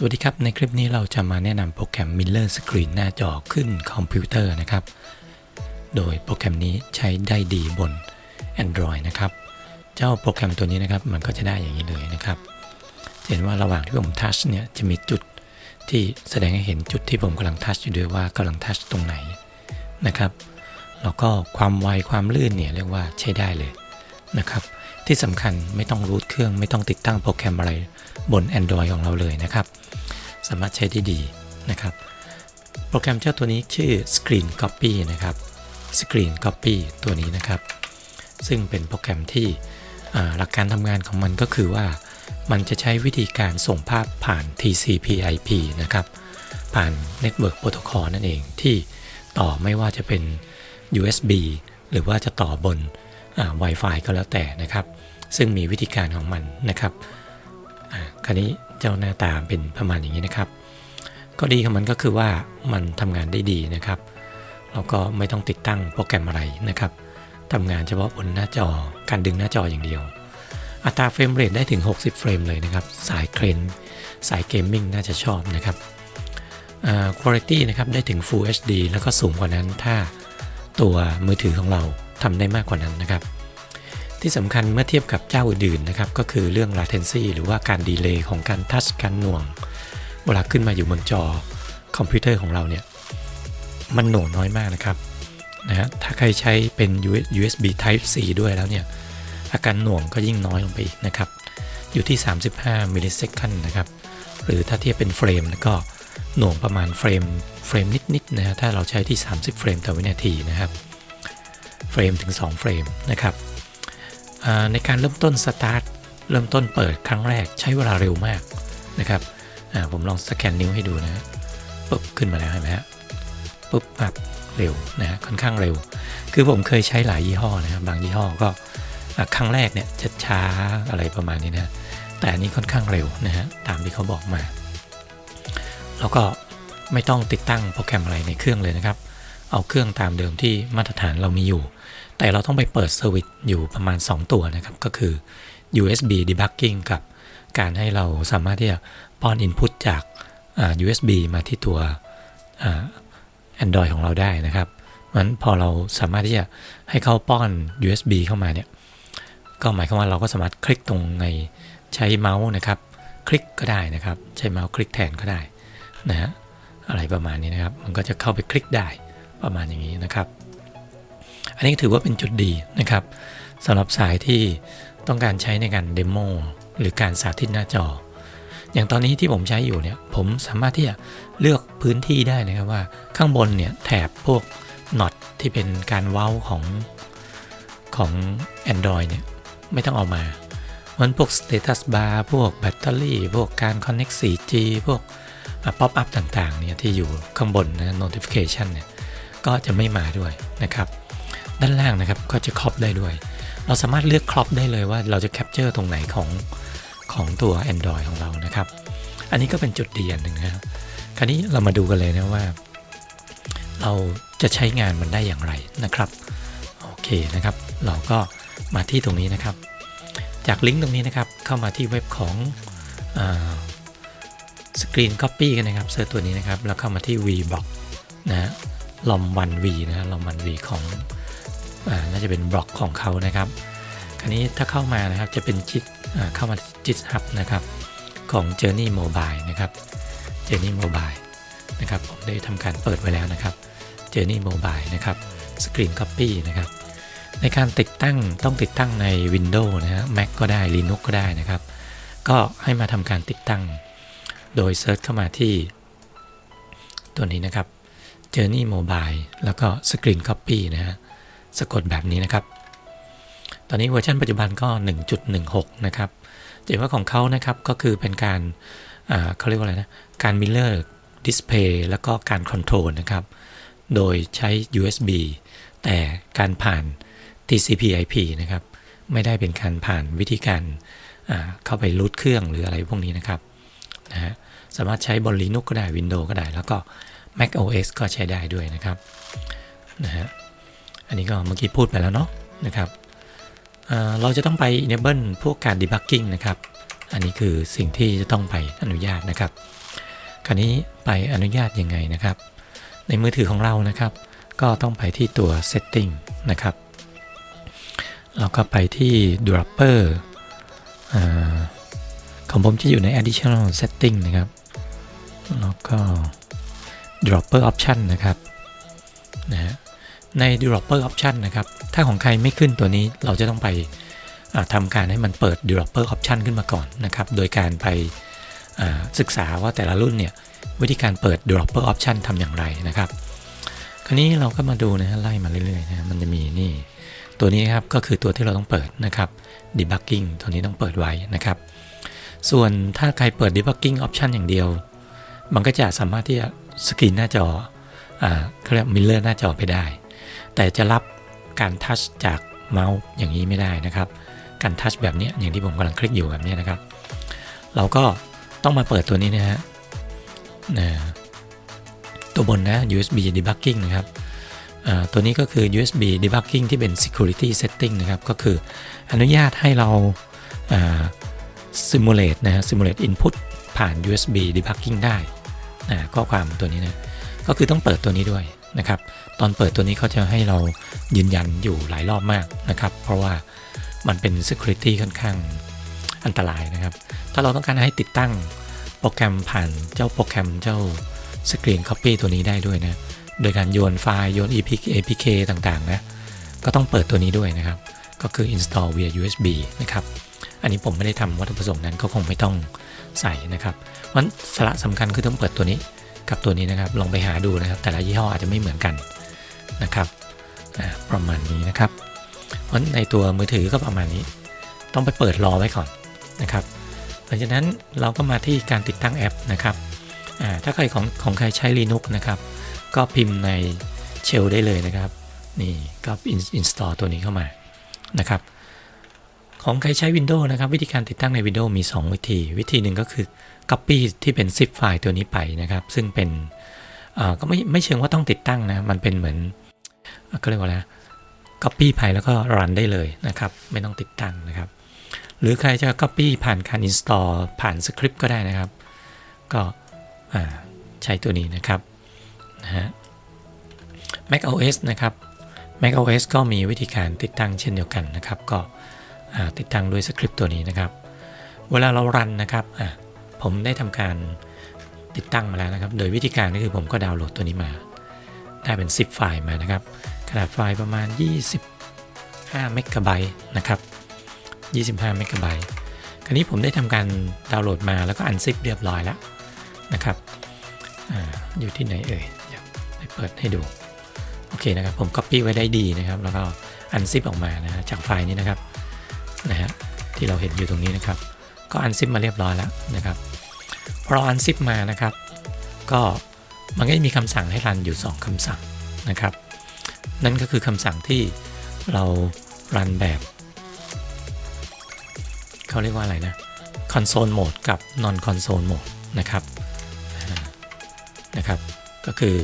สวัสดีครับ ในคลิปนี้เราจะมาแนะนำโปรแกรม Miller Screen หน้าจอขึ้นคอมพิวเตอร์นะครับ โดยโปรแกรมนี้ใช้ได้ดีบน Android นะครับ เจ้าโปรแกรมตัวนี้นะครับ มันก็จะได้อย่างนี้เลยนะครับ เห็นว่าระหว่างที่ผมทัชเนี่ยจะมีจุดที่แสดงให้เห็นจุดที่ผมกำลังทัชอยู่ด้วยว่ากำลังทัชตรงไหนนะครับ แล้วก็ความไวความลื่นเนี่ยเรียกว่าใช้ได้เลยนะครับ ที่สำคัญไม่ต้องรูทเครื่องไม่ต้องติดตั้งโปรแกรมอะไรบน Android ของเราเลยนะครับ สามารถใช้ได้ดีนะครับ โปรแกรมเจ้าตัวนี้ชื่อ Screen Copy นะครับ Screen Copy ตัวนี้นะครับ ซึ่งเป็นโปรแกรมที่หลักการทำงานของมันก็คือว่า มันจะใช้วิธีการส่งภาพผ่าน TCP/IP นะครับ ผ่าน Network Protocol นั่นเองที่ต่อไม่ว่าจะเป็น USB หรือว่าจะต่อบน Wi-Fi ก็แล้วแต่นะครับ ซึ่งมีวิธีการของมันนะครับคราวนี้เจ้าหน้าตาเป็นประมาณอย่างนี้นะครับ ก็ดีของมันก็คือว่ามันทำงานได้ดีนะครับแล้วก็ไม่ต้องติดตั้งโปรแกรมอะไรนะครับทำงานเฉพาะบนหน้าจอการดึงหน้าจออย่างเดียว อัตรา frame rate ได้ถึง 60 เฟรมเลยนะครับ สายเครนสาย gaming น่าจะชอบนะครับคุณภาพนะครับได้ถึง Full HD แล้วก็สูงกว่านั้นถ้าตัวมือถือของเรา ทำได้มากกว่านั้นนะครับ ที่สำคัญเมื่อเทียบกับเจ้าอื่นๆนะครับ ก็คือเรื่อง latency หรือว่าการดีเลย์ของการทัชการหน่วง เวลาขึ้นมาอยู่บนจอคอมพิวเตอร์ของเราเนี่ย มันหน่วงน้อยมากนะครับนะฮะถ้าใครใช้เป็น USB Type C ด้วยแล้วเนี่ย อาการหน่วงก็ยิ่งน้อยลงไปอีกนะครับ อยู่ที่ 35 millisecond นะครับ หรือถ้าเทียบเป็นเฟรมแล้วก็หน่วงประมาณเฟรมเฟรมนิดๆนะฮะถ้าเราใช้ที่ 30 เฟรมต่อวินาทีนะครับ เฟรมถึง 2 เฟรมนะครับในการเริ่มต้นสตาร์ทเริ่มต้นเปิดครั้งแรกใช้เวลาเร็วมากนะครับผมลองสแกนนิ้วให้ดูนะปุ๊บขึ้นมาแล้วเห็นไหมฮะปุ๊บแบบเร็วนะค่อนข้างเร็ว คือผมเคยใช้หลายยี่ห้อนะครับบางยี่ห้อก็ครั้งแรกเนี่ยจะช้าอะไรประมาณนี้นะแต่อันนี้ค่อนข้างเร็วนะฮะตามที่เขาบอกมา แล้วก็ไม่ต้องติดตั้งโปรแกรมอะไรในเครื่องเลยนะครับ เอาเครื่องตามเดิมที่มาตรฐานเรามีอยู่ แต่เราต้องไปเปิด service อยู่ประมาณ 2 ตัวนะครับ ก็คือ USB debugging กับการให้เราสามารถที่จะป้อน Input จาก USB มาที่ตัว Android ของเราได้นะครับมันพอเราสามารถที่จะให้เข้าป้อน USB เข้ามาเนี่ย ก็หมายความว่าเราก็สามารถคลิกตรงในใช้เมาส์นะครับ คลิกก็ได้นะครับ ใช้เมาส์คลิกแทนก็ได้นะฮะอะไรประมาณนี้นะครับ มันก็จะเข้าไปคลิกได้ประมาณอย่างนี้นะครับ อันนี้ถือว่าเป็นจุดดีนะครับสำหรับสายที่ต้องการใช้ในการเดโมหรือการสาธิตหน้าจอ อย่างตอนนี้ที่ผมใช้อยู่เนี่ยผมสามารถที่จะเลือกพื้นที่ได้นะครับว่าข้างบนเนี่ยแถบพวก notch ที่เป็นการเว้าของของ Android เนี่ยไม่ต้องเอามามันพวก status bar พวกแบตเตอรี่ พวกการ connect 4G พวก pop up ต่างๆเนี่ยที่อยู่ข้างบนนะ notification เนี่ยก็จะไม่มาด้วยนะครับ ด้านล่างนะครับก็จะ crop ได้ด้วย เราสามารถเลือก crop ได้เลยว่าเราจะ capture ตรงไหนของของตัว Android ของเรานะครับ อันนี้ก็เป็นจุดดีอันหนึ่งนะครับคราวนี้เรามาดูกันเลยนะว่า เราจะใช้งานมันได้อย่างไรนะครับโอเคนะครับ เราก็มาที่ตรงนี้นะครับ จากลิงก์ตรงนี้นะครับ เข้ามาที่เว็บของสกรีน Copy กันนะครับ search ตัวนี้นะครับ แล้วเข้ามาที่ VBlog นะ Rom1v นะ Rom1v ของ น่าจะเป็นบล็อกของเขานะครับคราวนี้ถ้าเข้ามานะครับจะเป็นจิตเข้ามาจิตฮับนะครับของ Journey Mobile นะครับ Journey Mobile นะครับผมได้ทำการเปิดไว้แล้วนะครับ Journey Mobile นะครับ Screen Copy นะครับ ในการติดตั้งต้องติดตั้งใน Windows นะฮะ Mac ก็ได้ Linux ก็ได้นะครับ ก็ให้มาทำการติดตั้ง โดยเซิร์ชเข้ามาที่ ตัวนี้นะครับ Journey Mobile แล้วก็ Screen Copy นะฮะ สะกดแบบนี้นะครับ ตอนนี้เวอร์ชันปัจจุบันก็ 1.16 นะครับจะเห็นว่าของเขานะครับก็คือเป็นการเขาเรียกว่าอะไรนะ การ Mirror Display แล้วก็การ Control นะครับ โดยใช้ USB แต่การผ่าน TCP/IP นะครับ ไม่ได้เป็นการผ่านวิธีการเข้าไปรูทเครื่องหรืออะไรพวกนี้นะครับนะฮะสามารถใช้บน Linux ก็ได้ Windows ก็ได้ แล้วก็ Mac OS ก็ใช้ได้ด้วยนะครับนะฮะ อันนี้ก็เมื่อกี้พูดไปแล้วเนาะนะครับเราจะต้องไป enable พวกการ debugging นะครับ อันนี้คือสิ่งที่จะต้องไปอนุญาตนะครับ คราวนี้ไปอนุญาตยังไงนะครับ ในมือถือของเรานะครับ ก็ต้องไปที่ตัว setting นะครับเราก็ไปที่ dropper ของผมจะอยู่ใน additional setting นะครับ แล้วก็ dropper option นะครับนะฮะ ใน dropper option นะครับ ถ้าของใครไม่ขึ้นตัวนี้เราจะต้องไปทำการให้มันเปิด dropper option ขึ้นมาก่อนนะครับ โดยการไปศึกษาว่าแต่ละรุ่นเนี่ยวิธีการเปิด dropper option ทำอย่างไรนะครับ คราวนี้เราก็มาดูนะไล่มาเรื่อยๆนะมันจะมีนี่ ตัวนี้ครับก็คือตัวที่เราต้องเปิดนะครับ debugging ตัวนี้ต้องเปิดไว้นะครับ ส่วนถ้าใครเปิด debugging option อย่างเดียว มันก็จะสามารถที่จะสกรีนหน้าจอเขาเรียก mirror หน้าจอไปได้ แต่จะรับการ touch จากเมาส์อย่างนี้ไม่ได้นะครับ การ touch แบบนี้อย่างที่ผมกำลังคลิกอยู่แบบนี้นะครับ เราก็ต้องมาเปิดตัวนี้นะฮะตัวบนนะ USB debugging นะครับตัวนี้ก็คือ USB debugging ที่เป็น security setting นะครับ ก็คืออนุญาตให้เรา simulate นะ simulate input ผ่าน USB debugging ได้นะข้อความตัวนี้นะ ก็คือต้องเปิดตัวนี้ด้วยนะครับ ตอนเปิดตัวนี้เขาจะให้เรายืนยันอยู่หลายรอบมากนะครับ เพราะว่ามันเป็น security ค่อนข้างอันตรายนะครับ ถ้าเราต้องการให้ติดตั้งโปรแกรมผ่านเจ้าโปรแกรมเจ้า Screen Copy ตัวนี้ได้ด้วยนะ โดยการโยนไฟล์โยน APK, APK ต่างๆนะก็ต้องเปิดตัวนี้ด้วยนะครับ ก็คือ install via USB นะครับ อันนี้ผมไม่ได้ทำวัตถุประสงค์นั้นก็คงไม่ต้องใส่นะครับมันสาระสำคัญคือต้องเปิดตัวนี้กับตัวนี้นะครับ ลองไปหาดูนะครับ แต่ละยี่ห้ออาจจะไม่เหมือนกัน นะครับประมาณนี้นะครับ เพราะในตัวมือถือก็ประมาณนี้ ต้องไปเปิดรอไว้ก่อนนะครับหลังจากนั้นเราก็มาที่การติดตั้งแอปนะครับถ้าใครของของใครใช้ Linux นะครับ ก็พิมพ์ในเชลได้เลยนะครับ นี่ก็ install ตัวนี้เข้ามานะครับ ของใครใช้ Windows นะครับ วิธีการติดตั้งใน Windows มี 2 วิธี วิธีหนึ่งก็คือ Copy ที่เป็น zip ไฟล์ตัวนี้ไปนะครับ ซึ่งเป็นก็ไม่ไม่เชิงว่าต้องติดตั้งนะ มันเป็นเหมือน ก็เรียกว่าอะไร Copy ไปแล้วก็ run ได้เลยนะครับ ไม่ต้องติดตั้งนะครับ หรือใครจะ Copy ผ่านการ install ผ่านสคริปต์ก็ได้นะครับ ก็ใช้ตัวนี้นะครับนะฮะ Mac OS นะครับ Mac OS ก็มีวิธีการติดตั้งเช่นเดียวกันนะครับ ก็ติดตั้งด้วยสคริปต์ตัวนี้นะครับ เวลาเรารันนะครับผมได้ทำการติดตั้งมาแล้วนะครับ โดยวิธีการก็คือผมก็ดาวน์โหลดตัวนี้มา ได้เป็น 10 ไฟล์มานะครับ ขนาดไฟล์ประมาณ 25 เมกะไบต์นะครับ 25 เมกะไบต์คราวนี้ผมได้ทำการดาวน์โหลดมาแล้วก็ unzip เรียบร้อยแล้วนะครับออยู่ที่ไหนเอ่ยเดี๋ยวไปเปิดให้ดู โอเคนะครับ ผม Copy ไว้ได้ดีนะครับ แล้วก็ unzip ออกมานะจากไฟล์นี้นะครับนะฮะที่เราเห็นอยู่ตรงนี้นะครับ ก็ unzip มาเรียบร้อยแล้วนะครับพอเรา unzip มานะครับ ก็ มันก็จะมีคำสั่งให้ run อยู่ 2คำสั่งนะครับ นั่นก็คือคำสั่งที่เรารันแบบ เขาเรียกว่าอะไรนะ console mode กับ non console mode นะครับนะครับ ก็คือ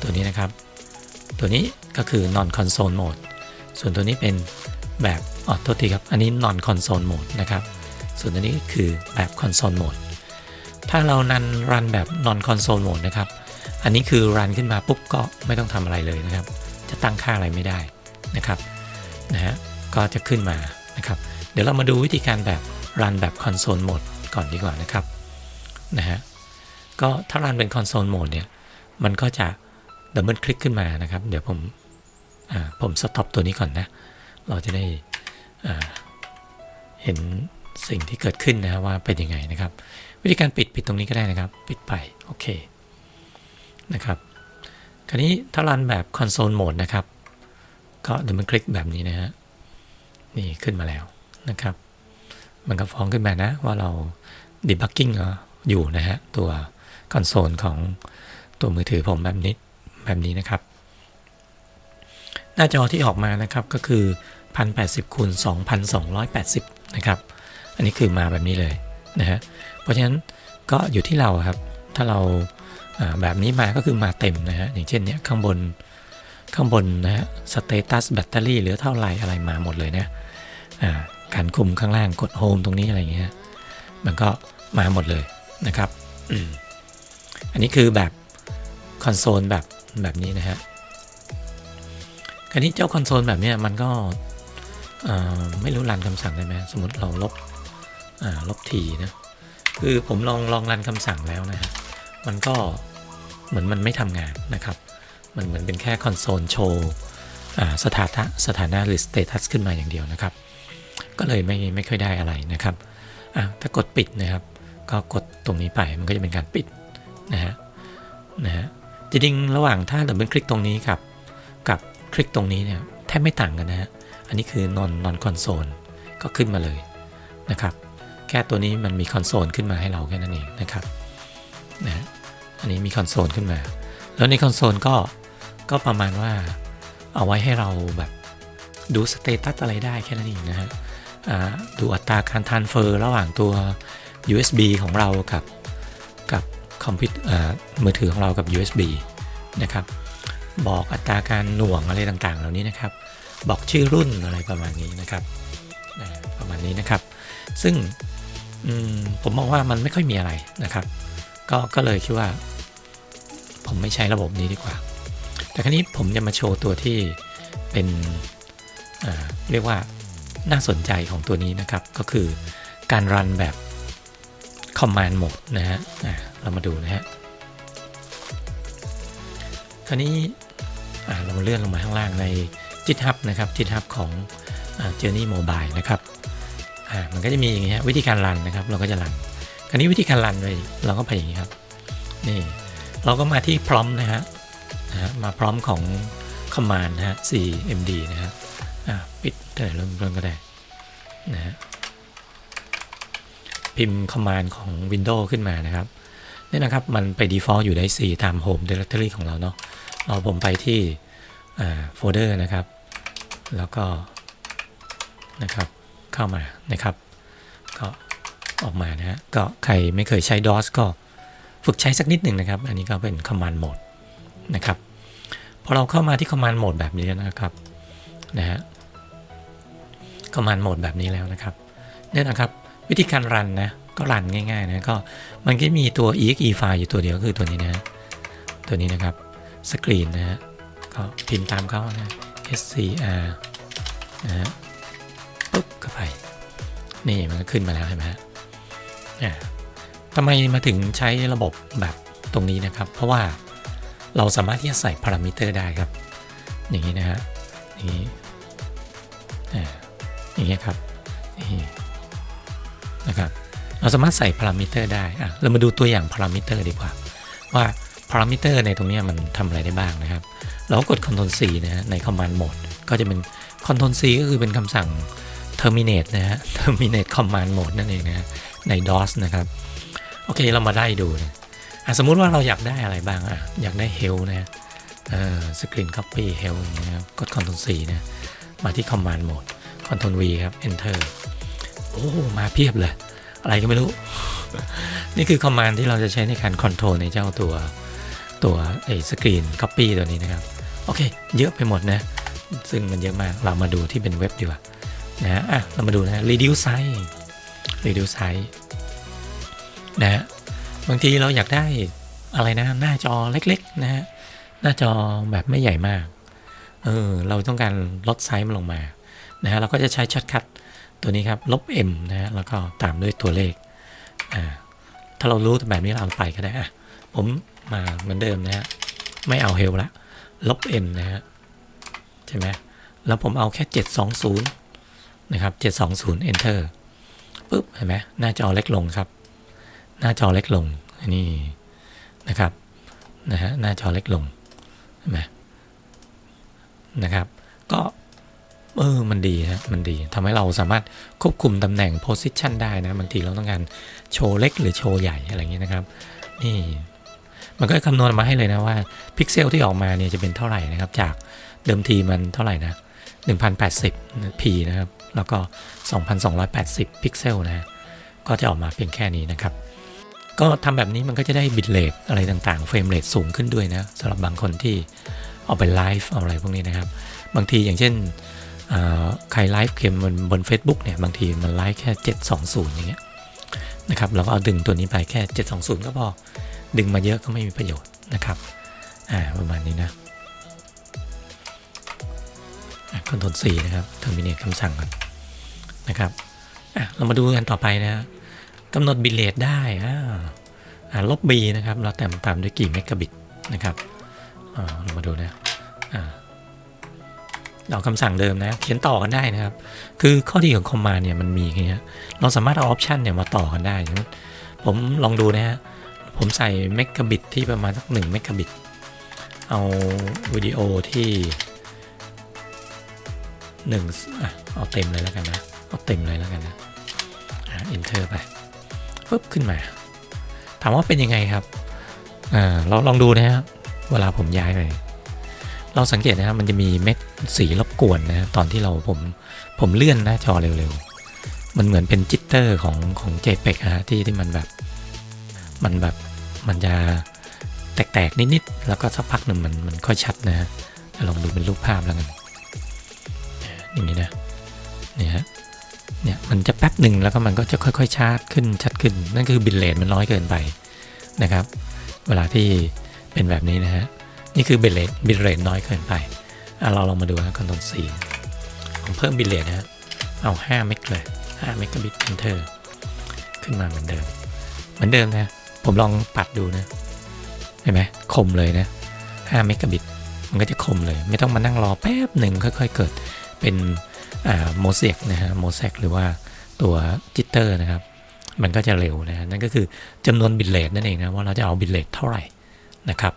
ตัวนี้นะครับ ตัวนี้ก็คือ non console mode ส่วนตัวนี้เป็นแบบอ๋อโทษทีครับ อันนี้ non console mode นะครับ ส่วนตัวนี้คือแบบ console mode ถ้าเรานันrun แบบ non console mode นะครับ อันนี้คือ run ขึ้นมาปุ๊บก็ไม่ต้องทำอะไรเลยนะครับ จะตั้งค่าอะไรไม่ได้นะครับนะฮะก็จะขึ้นมานะครับ เดี๋ยวเรามาดูวิธีการแบบ run แบบ console mode ก่อนดีกว่านะครับนะฮะก็ถ้า run เป็น console mode เนี่ยมันก็จะ double click ขึ้นมานะครับ เดี๋ยวผมผม stop ตัวนี้ก่อนนะ เราจะได้เห็นสิ่งที่เกิดขึ้นนะว่าเป็นยังไงนะครับ วิธีการปิดปิดตรงนี้ก็ได้นะครับ ปิดไป โอเค นะครับ คราวนี้ถ้ารันแบบ console mode นะครับ ก็เดับเบิลคลิกแบบนี้นะฮะ นี่ขึ้นมาแล้วนะครับ มันก็ฟ้องขึ้นมานะว่าเรา debugging อยู่นะฮะ ตัวคอนโซลของตัวมือถือผมแบบนี้แบบนี้นะครับ หน้าจอที่ออกมานะครับก็คือ 1080คูณ2280 นะครับ อันนี้คือมาแบบนี้เลยนะฮะ เพราะฉะนั้นก็อยู่ที่เราครับ ถ้าเรา แบบนี้มาก็คือมาเต็มนะฮะ อย่างเช่นเนี้ยข้างบนข้างบนนะฮะ status แบตเตอรี่เหลือเท่าไหร่อะไรมาหมดเลยนะการคุมข้างล่างกด home ตรงนี้อะไรเงี้ยมันก็มาหมดเลยนะครับอันนี้คือแบบคอนโซลแบบแบบนี้นะฮะคราวนี้เจ้าคอนโซลแบบนี้มันก็ไม่รู้ run คำสั่งได้ไหมสมมติเราลบลบทีนะคือผมลองลอง run คำสั่งแล้วนะฮะมันก็ เหมือนมันไม่ทำงานนะครับ มันเหมือนเป็นแค่คอนโซลโชว์สถานะสถานะหรือ status ขึ้นมาอย่างเดียวนะครับ ก็เลยไม่ไม่ค่อยได้อะไรนะครับถ้ากดปิดนะครับ ก็กดตรงนี้ไปมันก็จะเป็นการปิดนะฮะนะฮะจริงๆระหว่างถ้า double click ตรงนี้กับกับคลิกตรงนี้เนี่ยแทบไม่ต่างกันนะฮะอันนี้คือ non non console ก็ขึ้นมาเลยนะครับ แค่ตัวนี้มันมีคอนโซลขึ้นมาให้เราแค่นั้นเองนะครับนะ อันนี้มีคอนโซลขึ้นมา แล้วในคอนโซลก็ก็ประมาณว่าเอาไว้ให้เราแบบดู status อะไรได้แค่นั้นเองนะฮะดูอัตราการทานเฟอร์ระหว่างตัว USB ของเรากับกับคอมพิวเตอร์มือถือของเรากับ USB นะครับ บอกอัตราการหน่วงอะไรต่างๆ เหล่านี้นะครับ บอกชื่อรุ่นอะไรประมาณนี้นะครับประมาณนี้นะครับ ซึ่งผมมองว่ามันไม่ค่อยมีอะไรนะครับ ก็ก็เลยคิดว่า ผมไม่ใช้ระบบนี้ดีกว่า แต่ครั้นี้ผมจะมาโชว์ตัวที่เป็นเรียกว่าน่าสนใจของตัวนี้นะครับ ก็คือการรันแบบ Command Mode นะฮะเรามาดูนะฮะคราวนี้เรามาเลื่อนลงมาข้างล่างใน GitHub นะครับ GitHub ของ Journey Mobile นะครับมันก็จะมีอย่างนี้วิธีการรันนะครับ เราก็จะรัน คราวนี้วิธีการรันเลยเราก็ไปอย่างนี้ครับ นี่เราก็มาที่พร้อมนะฮะมาพร้อมของ command นะฮะ cmd นะฮะปิดแต่เริ่มเริ่มก็ได้นะฮะพิมพ์ command ของ Windows ขึ้นมานะครับนี่นะครับมันไป default อยู่ใน4ตาม home directory ของเราเนาะเราผมไปที่โฟลเดอร์นะครับ แล้วก็นะครับเข้ามานะครับ ออกมานะฮะก็ใครไม่เคยใช้ DOS ก็ฝึกใช้สักนิดหนึ่งนะครับ อันนี้ก็เป็น command mode นะครับพอเราเข้ามาที่ command mode แบบนี้นะครับนะฮะ command mode แบบนี้แล้วนะครับเนี่ยนะครับวิธีการรันนะก็รันง่ายๆนะก็มันก็มีตัว exe ไฟล์อยู่ตัวเดียวคือตัวนี้นะตัวนี้นะครับสกรีนนะฮะก็พิมพ์ตามเขานะ scr นะฮะปุ๊บก็ไปนี่มันก็ขึ้นมาแล้วเห็นไหมฮะ ทำไมมาถึงใช้ระบบแบบตรงนี้นะครับ เพราะว่าเราสามารถที่จะใส่พารามิเตอร์ได้ครับ อย่างนี้นะฮะนี่อย่างนี้ครับนี่นะครับ เราสามารถใส่พารามิเตอร์ได้อะเรามาดูตัวอย่างพารามิเตอร์ดีกว่า ว่าพารามิเตอร์ในตรงนี้มันทำอะไรได้บ้างนะครับ เรากด Ctrl C นะฮะใน Command Mode ก็จะเป็น Ctrl C ก็คือเป็นคำสั่ง terminate นะฮะ terminate command mode นั่นเองนะฮะ ใน DOS นะครับ โอเคเรามาได้ดูนะสมมุติว่าเราอยากได้อะไรบ้างอะอยากได้ help นะเอ่อ screen copy help นะครับกด Ctrl C นะมาที่ command mode Ctrl V ครับ enter โอ้มาเพียบเลย อะไรก็ไม่รู้ นี่คือคอมมานด์ที่เราจะใช้ในการคอนโทรลในเจ้าตัวตัวไอ้ screen copy ตัวนี้นะครับ โอเค เยอะไปหมดนะ ซึ่งมันเยอะมากเรามาดูที่เป็นเว็บดีกว่านะอะเรามาดูนะ reduce size reduce size นะบางทีเราอยากได้อะไรนะหน้าจอเล็กๆนะฮะหน้าจอแบบไม่ใหญ่มากเออเราต้องการลดไซส์มันลงมานะฮะเราก็จะใช้ shortcut ตัวนี้ครับลบ m นะฮะแล้วก็ตามด้วยตัวเลขอ่าถ้าเรารู้แบบนี้เราไปก็ได้อะผมมาเหมือนเดิมนะฮะไม่เอาเฮลละลบ m นะฮะใช่ไหมแล้วผมเอาแค่ 720 นะครับ 720 enter ปุ๊บเห็นไหมหน้าจอเล็กลงครับ หน้าจอเล็กลงนนี้นะครับนะฮะหน้าจอเล็กลงเห็นไหมนะครับ ก็เออมันดีฮะมันดีทำให้เราสามารถควบคุมตำแหน่ง position ได้นะบางทีเราต้องการโชว์เล็กหรือโชว์ใหญ่อะไรเงี้ยนะครับนี่มันก็คำนวณมาให้เลยนะว่าพิกเซลที่ออกมาเนี่ยจะเป็นเท่าไหร่นะครับ จากเดิมทีมันเท่าไหร่นะ1080 p นะครับ แล้วก็ 2280 พิกเซลนะก็จะออกมาเพียงแค่นี้นะครับ ก็ทำแบบนี้มันก็จะได้ bit rate อะไรต่างๆ frame rate สูงขึ้นด้วยนะสำหรับบางคนที่เอาไปไลฟ์อะไรพวกนี้นะครับ บางทีอย่างเช่นใครไลฟ์เกมบนบน a c e b o o k เนี่ยบางทีมันไลฟ์แค่ 720 อย่างเงี้ยนะครับเราก็เอาดึงตัวนี้ไปแค่ 720 ก็พอ ดึงมาเยอะก็ไม่มีประโยชน์นะครับอ่าประมาณนี้นะคอนโทรล C นะครับ terminate คำสั่งก่อน นะครับเรามาดูกันต่อไปนะกำหนด bit rate ได้ลบ b นะครับ เราแต่มตามด้วยกี่เมกะบิตนะครับเรามาดูนะเราคำสั่งเดิมนะ เขียนต่อกันได้นะครับ คือข้อดีของ command เนี่ยมันมีอย่างเงี้ยเราสามารถเอา option เนี่ยมาต่อกันได้ ผมลองดูนะฮะ ผมใส่เมกะบิตที่ประมาณสักหนึ่งเมกะบิต เอาวิดีโอที่หนึ่งอะเอาเต็มเลยแล้วกันนะ เอาเต็มเลยแล้วกันนะอะ enter ไปปุ๊บขึ้นมา ถามว่าเป็นยังไงครับอ่าเราลองดูนะฮะเวลาผมย้ายไป เราสังเกตนะครับมันจะมีเม็ดสีรบกวนนะตอนที่เราผมผมเลื่อนหน้าจอเร็วๆ มันเหมือนเป็นจิตเตอร์ของของ JPEG ฮะที่ที่มันแบบมันแบบมันจะแตกๆ นิดๆ แล้วก็สักพักหนึ่งมันมันค่อยชัดนะฮะลองดูเป็นรูปภาพแล้วกันอย่างนี้นะเนี่ยฮะ เนี่ยมันจะแป๊บหนึ่งแล้วก็มันก็จะค่อยๆชาร์จขึ้นชัดขึ้น นั่นคือ bit rate มันน้อยเกินไปนะครับ เวลาที่เป็นแบบนี้นะฮะนี่คือ bit rate bit rate น้อยเกินไปอะเราลองมาดูนะคอนโทรล C ผมเพิ่ม bit rate นะฮะเอา5เมกเลย5เมกะบิต enter ขึ้นมาเหมือนเดิม เหมือนเดิมนะผมลองปัดดูนะเห็นไหมคมเลยนะ5เมกะบิตมันก็จะคมเลย ไม่ต้องมานั่งรอแป๊บหนึ่งค่อย ๆ เกิดเป็น โมเสกนะฮะโมเสกหรือว่าตัว jitter นะครับ มันก็จะเร็วนะนั่นก็คือจำนวน bit rate นั่นเองนะว่าเราจะเอา bit rate เท่าไหร่นะครับ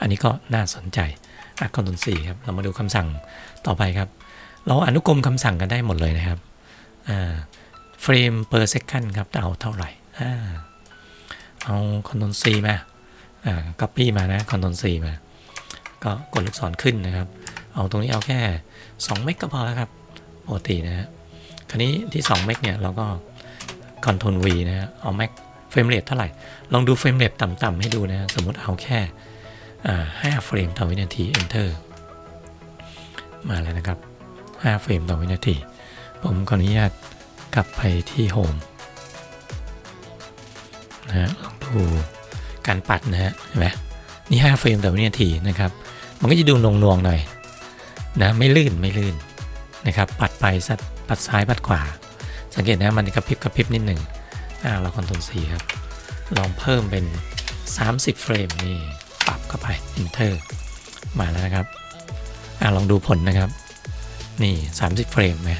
อันนี้ก็น่าสนใจอะ control C ครับเรามาดูคำสั่งต่อไปครับ เราอนุกรมคำสั่งกันได้หมดเลยนะครับอ่าเฟรม per second ครับเอาเท่าไหร่อ่าเอา Ctrl C มาอ่า copy มานะ Ctrl C มา ก็กดลูกศรขึ้นนะครับ เอาตรงนี้เอาแค่2เมกก็พอแล้วครับ ปกตินะฮะคราวนี้ที่2เมกเนี่ยเราก็ Ctrl V นะฮะเอา Max frame rate เท่าไหร่ ลองดู frame rate ต่ำๆให้ดูนะสมมติเอาแค่อ่าเฟรมต่อวินาที Enter มาแล้วนะครับ 5 เฟรมต่อวินาที ผมขออนุญาตกลับไปที่ Home นะฮะลองดูการปัดนะฮะเห็นไหมนี่ 5 เฟรมต่อวินาทีนะครับ มันก็จะดูนงนวงหน่อยนะไม่ลื่นไม่ลื่น นะครับ ปัดไปสัดปัดซ้ายปัดขวา สังเกตนะมันกระพริบกระพริบนิดหนึ่งอ่าเราคอนโทรล C ครับ ลองเพิ่มเป็น 30 เฟรมนี่ปรับเข้าไป Enter มาแล้วนะครับอ่าลองดูผลนะครับ นี่ 30 เฟรมไหม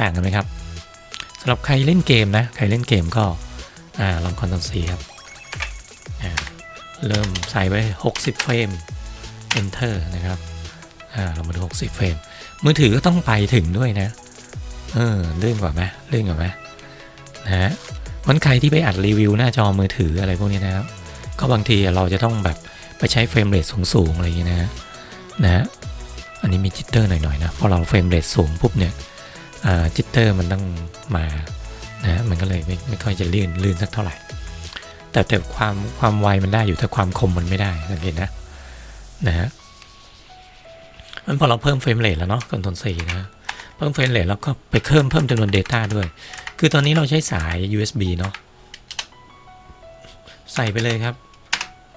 ต่างกันไหมครับสำหรับใครเล่นเกมนะ ใครเล่นเกมก็อ่าลองคอนโทรล C ครับอ่าเริ่มใส่ไว้ 60 เฟรม Enter นะครับอ่าเรามาดู 60 เฟรม มือถือก็ต้องไปถึงด้วยนะ เออเลื่อนกว่าไหมเลื่อนกว่าไหมนะฮะมันใครที่ไปอัดรีวิวหน้าจอมือถืออะไรพวกนี้นะครับ ก็บางทีเราจะต้องแบบไปใช้ frame rate สูงๆอะไรอย่างเงี้ยนะฮะนะฮะอันนี้มี jitter หน่อยๆนะพอเรา frame rate สูงปุ๊บเนี่ย jitter มันต้องมานะมันก็เลยไม่ไม่ค่อยจะลื่นลื่นสักเท่าไหร่ แต่แต่ความความไวมันได้อยู่แต่ความคมมันไม่ได้สังเกตนะนะฮะ มันพอเราเพิ่ม frame rate แล้วเนาะ control C นะเพิ่ม frame rate แล้วก็ไปเพิ่มเพิ่มจำนวน Data ด้วย คือตอนนี้เราใช้สาย USB เนาะใส่ไปเลยครับ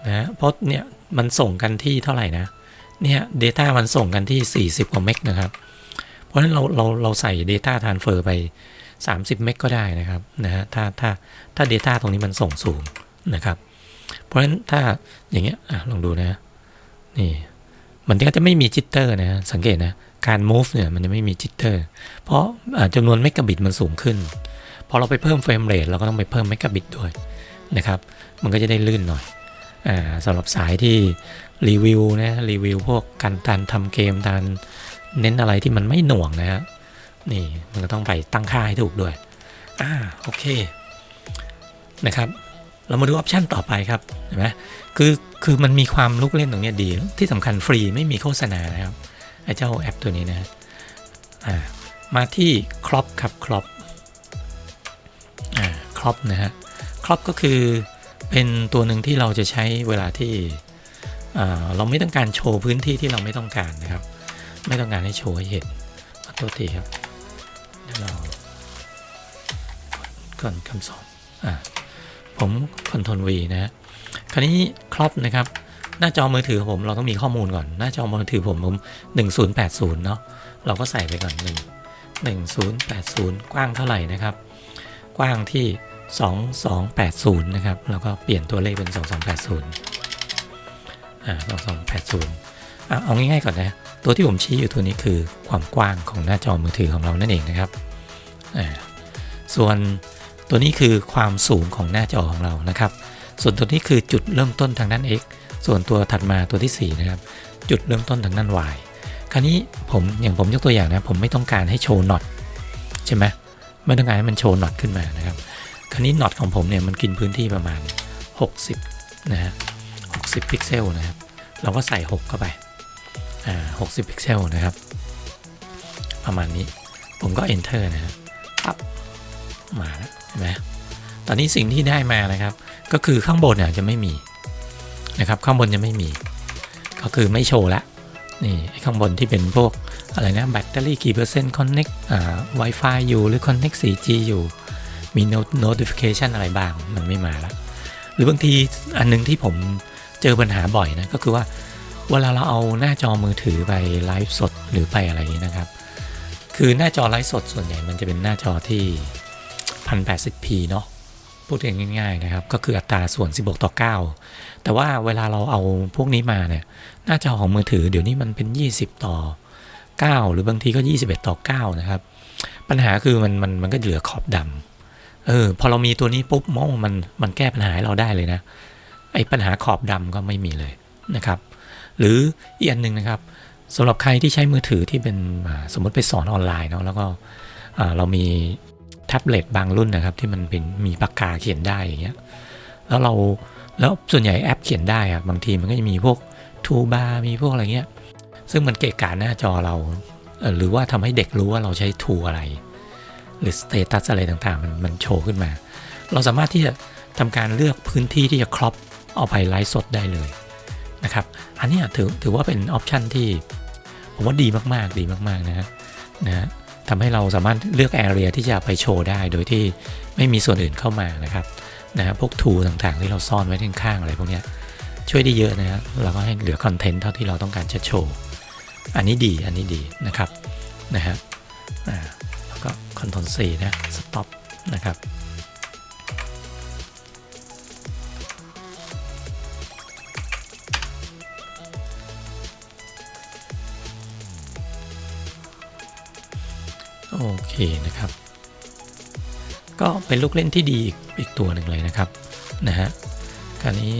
นะเพราะเนี่ยมันส่งกันที่เท่าไหร่นะเนี่ย Data มันส่งกันที่ 40 กว่าเมกนะครับ เพราะฉะนั้นเราเราเราใส่ Data Transfer ไป 30 เมกก็ได้นะครับนะฮะถ้าถ้าถ้า Data ตรงนี้มันส่งสูงนะครับ เพราะฉะนั้นถ้าอย่างเงี้ยลองดูนะนี่ มันก็จะไม่มีจิตเตอร์นะสังเกตนะการ move เนี่ยมันจะไม่มี jitter เพราะอ่าจำนวนเมกะบิตมันสูงขึ้นพอเราไปเพิ่ม frame rate เราก็ต้องไปเพิ่มเมกะบิตด้วยนะครับ มันก็จะได้ลื่นหน่อยอ่าสำหรับสายที่รีวิวนะรีวิวพวกการการทำเกมการเน้นอะไรที่มันไม่หน่วงนะฮะนี่มันก็ต้องไปตั้งค่าให้ถูกด้วยอ่าโอเคนะครับ เรามาดู option ต่อไปครับเห็นไหมคือคือมันมีความลูกเล่นตรงนี้ดี ที่สำคัญฟรีไม่มีโฆษณานะครับไอ้เจ้าแอปตัวนี้นะอ่ามาที่ครอปครับครอปอ่าครอปนะฮะครอปก็คือเป็นตัวหนึ่งที่เราจะใช้เวลาที่เราไม่ต้องการโชว์พื้นที่ที่เราไม่ต้องการนะครับ ไม่ต้องการให้โชว์ให้เห็นขอโทษทีครับเดี๋ยวเราก่อนคำสอนอะ ผมคอนโทรล V นะฮะคราวนี้ครอบนะครับ หน้าจอมือถือผมเราต้องมีข้อมูลก่อน หน้าจอมือถือผมผม1080 เนาะเราก็ใส่ไปก่อน 1 1080 กว้างเท่าไหร่นะครับ กว้างที่ 2280 นะครับแล้วก็เปลี่ยนตัวเลขเป็น 2280 อ่า 2280อะเอาง่ายๆก่อนนะ ตัวที่ผมชี้อยู่ตัวนี้คือความกว้างของหน้าจอมือถือของเรานั่นเองนะครับ อ่า ส่วน ตัวนี้คือความสูงของหน้าจอของเรานะครับ ส่วนตัวนี้คือจุดเริ่มต้นทางด้าน x ส่วนตัวถัดมาตัวที่ 4 นะครับ จุดเริ่มต้นทางด้าน y คราวนี้ผมอย่างผมยกตัวอย่างนะผมไม่ต้องการให้โชว์ notch ใช่ไหมไม่ต้องการให้มันโชว์ notch ขึ้นมานะครับ คราวนี้ notch ของผมเนี่ยมันกินพื้นที่ประมาณ 60 นะฮะ60 พิกเซลนะครับ เราก็ใส่ 60 เข้าไป อ่า 60 พิกเซลนะครับ ประมาณนี้ ผมก็ enter นะฮะปั๊บมาแล้ว นไหมตอนนี้สิ่งที่ได้มานะครับ ก็คือข้างบนเนี่ยจะไม่มีนะครับ ข้างบนจะไม่มี ก็คือไม่โชว์ละนี่ข้างบนที่เป็นพวกอะไรนะแบตเตอรี่กี่เปอร์เซ็นต์ connect อ่า Wi-Fi อยู่หรือ connect 4G อยู่มี not- notification อะไรบ้างมันไม่มาละหรือบางทีอันนึงที่ผมเจอปัญหาบ่อยนะก็คือว่าเวลาเราเอาหน้าจอมือถือไปไลฟ์สดหรือไปอะไรนี้นะครับ คือหน้าจอไลฟ์สดส่วนใหญ่มันจะเป็นหน้าจอที่ 1080p เนาะพูดง่ายๆนะครับ ก็คืออัตราส่วน 16 ต่อ 9 แต่ว่าเวลาเราเอาพวกนี้มาเนี่ยหน้าจอของมือถือเดี๋ยวนี้มันเป็น 20 ต่อ 9 หรือบางทีก็ 21 ต่อ 9 นะครับ ปัญหาคือมันมันมันก็เหลือขอบดำเออพอเรามีตัวนี้ปุ๊บโมมันมันแก้ปัญหาให้เราได้เลยนะไอ้ปัญหาขอบดำก็ไม่มีเลยนะครับ หรืออีกอันหนึ่งนะครับสำหรับใครที่ใช้มือถือที่เป็นสมมติไปสอนออนไลน์เนาะแล้วก็อ่าเรามี แท็บเล็ตบางรุ่นนะครับ ที่มันเป็นมีปากกาเขียนได้อย่างเงี้ยแล้วเราแล้วส่วนใหญ่แอปเขียนได้อะบางทีมันก็จะมีพวกทูบาร์มีพวกอะไรเงี้ยซึ่งมันเกะกะหน้าจอเราเหรือว่าทำให้เด็กรู้ว่าเราใช้ทูอะไร หรือ status อะไรต่างๆ มันมันโชว์ขึ้นมา เราสามารถที่จะทำการเลือกพื้นที่ที่จะ crop เอาไปไลฟ์สดได้เลยนะครับ อันนี้ถือถือว่าเป็น option ที่ผมว่าดีมากๆดีมากๆนะฮะนะฮะ ทำให้เราสามารถเลือก area ที่จะไปโชว์ได้ โดยที่ไม่มีส่วนอื่นเข้ามานะครับนะฮะพวก tool ต่างๆ ที่เราซ่อนไว้ข้างๆอะไรพวกนี้ช่วยได้เยอะนะฮะเราก็ให้เหลือ content เท่าที่เราต้องการจะโชว์ อันนี้ดีอันนี้ดีนะครับนะฮะแล้วก็คอนโทรล C นะสต็อปนะครับ โอเคนะครับ ก็เป็นลูกเล่นที่ดีอีกอีกตัวหนึ่งเลยนะครับนะฮะคราวนี้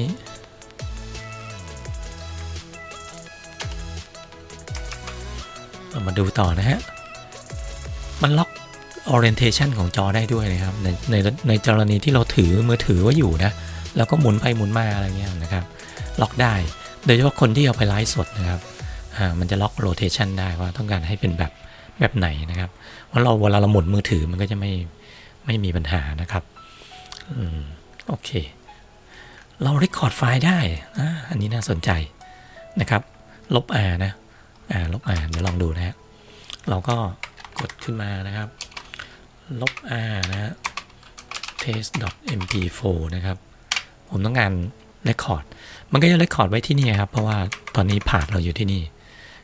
เรามาดูต่อนะฮะ มันล็อก orientation ของจอได้ด้วยนะครับ ในในในกรณีที่เราถือมือถือไว้อยู่นะ แล้วก็หมุนไปหมุนมาอะไรเงี้ยนะครับ ล็อกได้ โดยเฉพาะคนที่เอาไปไลฟ์สดนะครับ อ่า มันจะล็อก rotation ได้ว่าต้องการให้เป็นแบบ แบบไหนนะครับเพราะเราเวลาเราหมุนมือถือมันก็จะไม่ไม่มีปัญหานะครับอืมโอเค เรา record ไฟล์ได้อ่าอันนี้น่าสนใจนะครับ ลบ R นะอ่าลบ R เดี๋ยวลองดูนะฮะเราก็กดขึ้นมานะครับ ลบ R นะฮะ test.mp4 นะครับ ผมต้องการ record มันก็จะ record ไว้ที่นี่ครับ เพราะว่าตอนนี้ผ่านเราอยู่ที่นี่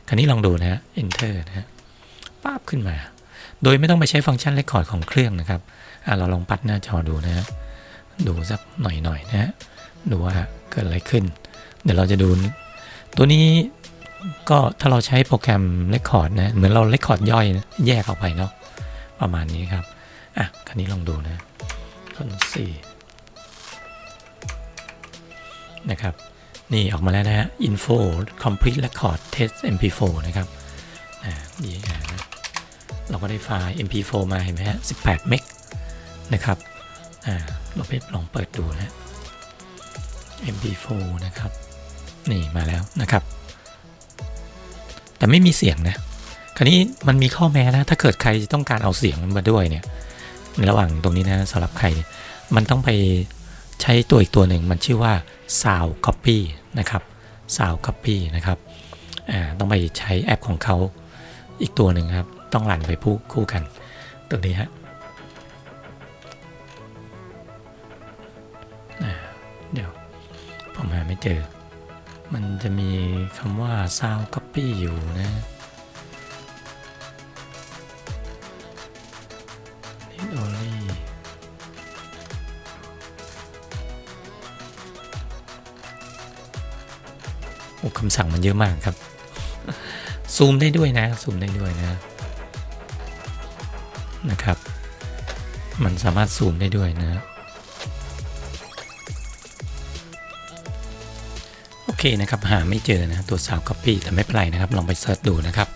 คราวนี้ลองดูนะฮะ enter นะฮะ ป๊าบขึ้นมา โดยไม่ต้องไปใช้ฟังก์ชัน record ของเครื่องนะครับเราลองปัดหน้าจอดูนะฮะดูสักหน่อยๆนนะฮะดูว่าเกิดอะไรขึ้น เดี๋ยวเราจะดู ตัวนี้ก็ถ้าเราใช้โปรแกรม Record นะเหมือนเรา Record ย่อยนะแยกออกไปเนาะประมาณนี้ครับอะคราวนี้ลองดูนะคนสี่นะครับนี่ออกมาแล้วนะฮะ info complete record test mp4 นะครับอ่าดีนะ เราก็ได้ไฟล์ mp4 มาเห็นไหมฮะ18 เมกนะครับอ่าเราไปลองเปิดดูนะ mp4 นะครับ นี่มาแล้วนะครับ แต่ไม่มีเสียงนะ คราวนี้มันมีข้อแม้นะ ถ้าเกิดใครต้องการเอาเสียงมันมาด้วยเนี่ย ในระหว่างตรงนี้นะสำหรับใคร มันต้องไปใช้ตัวอีกตัวหนึ่งมันชื่อว่า Sound Copy นะครับ Sound Copy นะครับ อ่า ต้องไปใช้แอปของเขาอีกตัวหนึ่งครับ ต้องหลั่นไปคู่คู่กันตัวนี้ฮะเดี๋ยว ผมหาไม่เจอ มันจะมีคำว่า sound copy อยู่นะ read only โอ้คำสั่งมันเยอะมากครับ ซูมได้ด้วยนะ ซูมได้ด้วยนะ นะครับ มันสามารถซูมได้ด้วยนะ โอเคนะครับ หาไม่เจอนะตัว Sound Copy แต่ไม่เป็นไรนะครับ ลองไปเซิร์ชดูนะครับ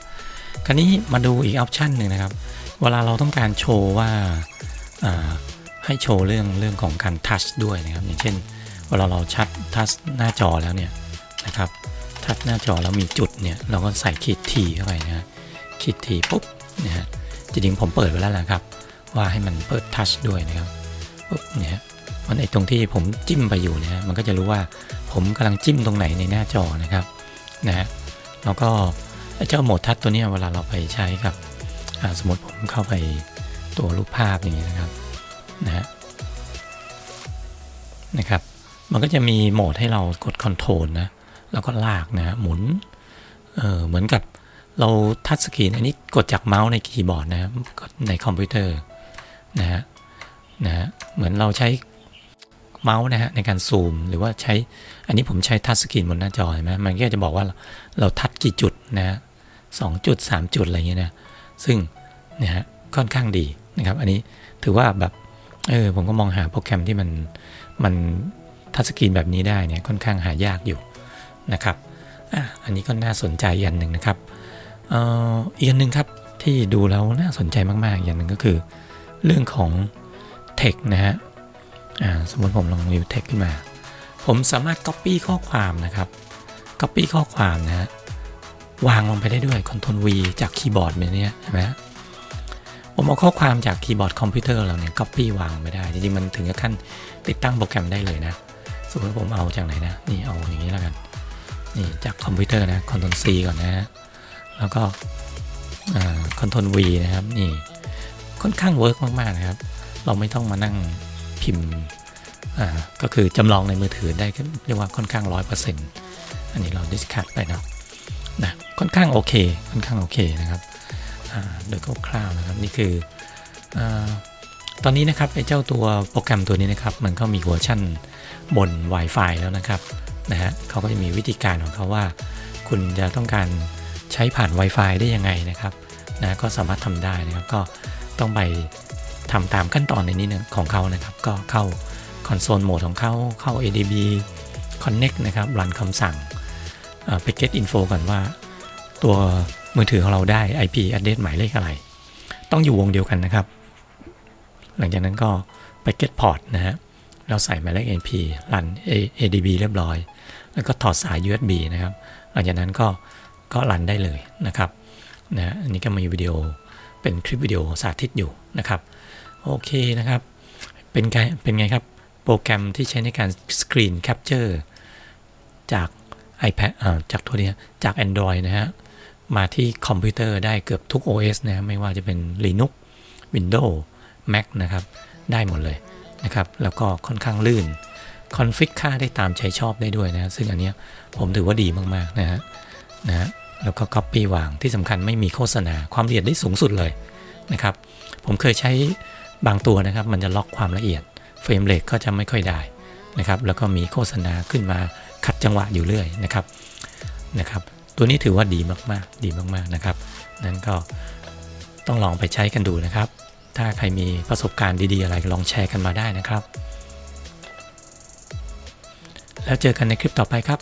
คราวนี้มาดูอีกออปชันหนึ่งนะครับ เวลาเราต้องการโชว์ว่าอ่าให้โชว์เรื่องเรื่องของการทัชด้วยนะครับ อย่างเช่น เวลาเราชัดทัชหน้าจอแล้วเนี่ยนะครับทัชหน้าจอแล้วมีจุดเนี่ยเราก็ใส่ขีดทีเข้าไปนะขีดทีปุ๊บนะฮะ จริงๆผมเปิดไว้แล้วนะครับ ว่าให้มันเปิดทัชด้วยนะครับปุ๊บเนี่ยมันไอตรงที่ผมจิ้มไปอยู่เนี่ยมันก็จะรู้ว่าผมกำลังจิ้มตรงไหนในหน้าจอนะครับนะฮะแล้วก็ไอเจ้าโหมดทัชตัวเนี้ยเวลาเราไปใช้กับสมมติผมเข้าไปตัวรูปภาพอย่างนี้นะครับนะฮะนะครับ มันก็จะมีโหมดให้เรากด control นะแล้วก็ลากนะฮะหมุนเออเหมือนกับ เรา touch screen อันนี้กดจากเมาส์ในคีย์บอร์ดนะครับกดในคอมพิวเตอร์นะฮะนะฮะเหมือนเราใช้เมาส์นะฮะในการซูมหรือว่าใช้อันนี้ผมใช้ touch screen บนหน้าจอเห็นไหมมันก็จะบอกว่าเรา touch กี่จุดนะฮะสองจุดสามจุดอะไรเงี้ยนะซึ่งนะฮะค่อนข้างดีนะครับ อันนี้ถือว่าแบบเออผมก็มองหาโปรแกรมที่มันมันทัชสกรีนแบบนี้ได้เนี่ยค่อนข้างหายากอยู่นะครับอะอันนี้ก็น่าสนใจอย่างหนึ่งนะครับ อีกอันหนึ่งครับที่ดูแล้วน่าสนใจมากๆ อย่างหนึ่งก็คือ เรื่องของ text นะฮะสมมติผมลองวิว text ขึ้นมา ผมสามารถ copy ข้อความนะครับ copy ข้อความนะฮะวางลงไปได้ด้วย Ctrl V จากคีย์บอร์ดแบบนี้เห็นไหมผมเอาข้อความจากคีย์บอร์ดคอมพิวเตอร์เราเนี่ย copy วางไม่ได้ จริงๆ มันถึงกับขั้นติดตั้งโปรแกรมได้เลยนะ สมมติผมเอาจากไหนนะ นี่เอาอย่างนี้แล้วกัน นี่จากคอมพิวเตอร์นะ Ctrl C ก่อนนะฮะ แล้วก็คอ่า Ctrl V นะครับนี่ค่อนข้าง work มากๆนะครับ เราไม่ต้องมานั่งพิมพ์ก็คือจำลองในมือถือได้ก็เรียกว่าค่อนข้างร้อยเปอร์เซ็นต์อันนี้เรา discuss ไปเนาะนะค่อนข้างโอเคค่อนข้างโอเคนะครับโดยคร่าวๆนะครับนี่คืออตอนนี้นะครับไอ้เจ้าตัวโปรแกรมตัวนี้นะครับ มันก็มีเวอร์ชั่นบน Wi-Fi แล้วนะครับนะฮะเขาก็จะมีวิธีการของเขาว่า คุณจะต้องการ ใช้ผ่าน Wi-Fi ได้ยังไงนะครับนะก็สามารถทำได้นะครับก็ต้องไปทำตามขั้นตอนในนี้นะของเขานะครับ ก็เข้าคอนโซลโหมดของเขาเข้า ADB Connect นะครับรันคำสั่งเอ่อไป get info ก่อนว่า ตัวมือถือของเราได้ IP address หมายเลขอะไร ต้องอยู่วงเดียวกันนะครับ หลังจากนั้นก็ไป get port นะฮะเราใส่หมายเลข NP รัน ADB เรียบร้อย แล้วก็ถอดสาย USB นะครับ หลังจากนั้นก็ ก็ run ได้เลยนะครับนะอันนี้ก็มีวิดีโอเป็นคลิปวิดีโอสาธิตอยู่นะครับโอเคนะครับ เป็นไงเป็นไงครับ โปรแกรมที่ใช้ในการ screen capture จาก iPad อ่าจากตัวนี้จาก Android นะฮะมาที่คอมพิวเตอร์ได้เกือบทุก OS นะไม่ว่าจะเป็น Linux Windows Mac นะครับ ได้หมดเลยนะครับ แล้วก็ค่อนข้างลื่น config ค่าได้ตามใจชอบได้ด้วยนะ ซึ่งอันนี้ผมถือว่าดีมาก ๆ นะฮะนะฮะ แล้วก็ Copy วางที่สำคัญไม่มีโฆษณาความละเอียดได้สูงสุดเลยนะครับ ผมเคยใช้บางตัวนะครับ มันจะล็อกความละเอียดเฟรมเรทก็จะไม่ค่อยได้นะครับ แล้วก็มีโฆษณาขึ้นมาขัดจังหวะอยู่เรื่อยนะครับนะครับ ตัวนี้ถือว่าดีมากๆ ดีมากๆนะครับ นั้นก็ต้องลองไปใช้กันดูนะครับ ถ้าใครมีประสบการณ์ดีๆอะไรลองแชร์กันมาได้นะครับ แล้วเจอกันในคลิปต่อไปครับ